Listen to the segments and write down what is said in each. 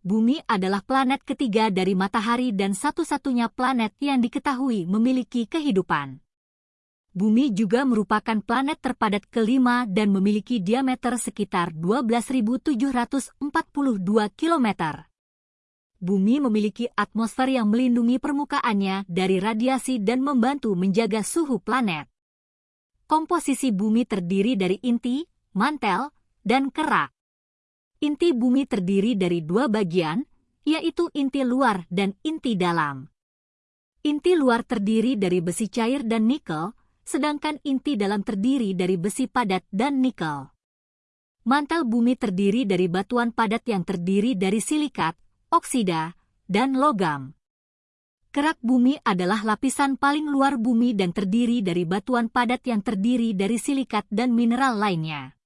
Bumi adalah planet ketiga dari matahari dan satu-satunya planet yang diketahui memiliki kehidupan. Bumi juga merupakan planet terpadat kelima dan memiliki diameter sekitar 12.742 km. Bumi memiliki atmosfer yang melindungi permukaannya dari radiasi dan membantu menjaga suhu planet. Komposisi bumi terdiri dari inti, mantel, dan kerak. Inti bumi terdiri dari dua bagian, yaitu inti luar dan inti dalam. Inti luar terdiri dari besi cair dan nikel, sedangkan inti dalam terdiri dari besi padat dan nikel. Mantel bumi terdiri dari batuan padat yang terdiri dari silikat, oksida, dan logam. Kerak bumi adalah lapisan paling luar bumi dan terdiri dari batuan padat yang terdiri dari silikat dan mineral lainnya.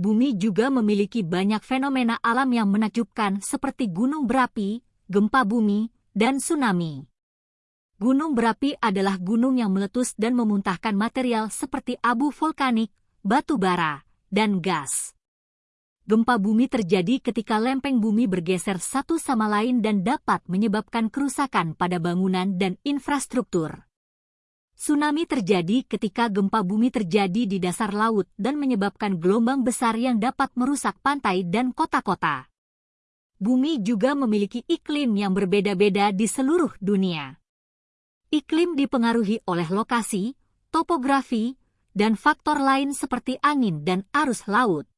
Bumi juga memiliki banyak fenomena alam yang menakjubkan seperti gunung berapi, gempa bumi, dan tsunami. Gunung berapi adalah gunung yang meletus dan memuntahkan material seperti abu vulkanik, batu bara, dan gas. Gempa bumi terjadi ketika lempeng bumi bergeser satu sama lain dan dapat menyebabkan kerusakan pada bangunan dan infrastruktur. Tsunami terjadi ketika gempa bumi terjadi di dasar laut dan menyebabkan gelombang besar yang dapat merusak pantai dan kota-kota. Bumi juga memiliki iklim yang berbeda-beda di seluruh dunia. Iklim dipengaruhi oleh lokasi, topografi, dan faktor lain seperti angin dan arus laut.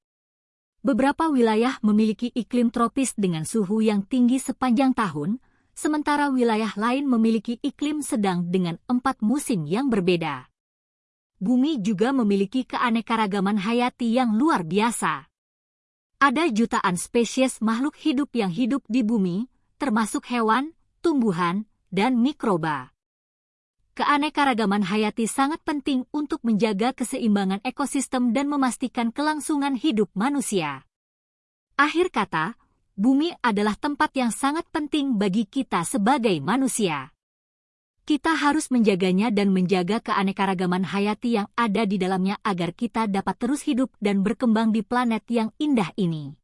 Beberapa wilayah memiliki iklim tropis dengan suhu yang tinggi sepanjang tahun, sementara wilayah lain memiliki iklim sedang dengan empat musim yang berbeda. Bumi juga memiliki keanekaragaman hayati yang luar biasa. Ada jutaan spesies makhluk hidup yang hidup di bumi, termasuk hewan, tumbuhan, dan mikroba keanekaragaman hayati sangat penting untuk menjaga keseimbangan ekosistem dan memastikan kelangsungan hidup manusia. Akhir kata, bumi adalah tempat yang sangat penting bagi kita sebagai manusia. Kita harus menjaganya dan menjaga keanekaragaman hayati yang ada di dalamnya agar kita dapat terus hidup dan berkembang di planet yang indah ini.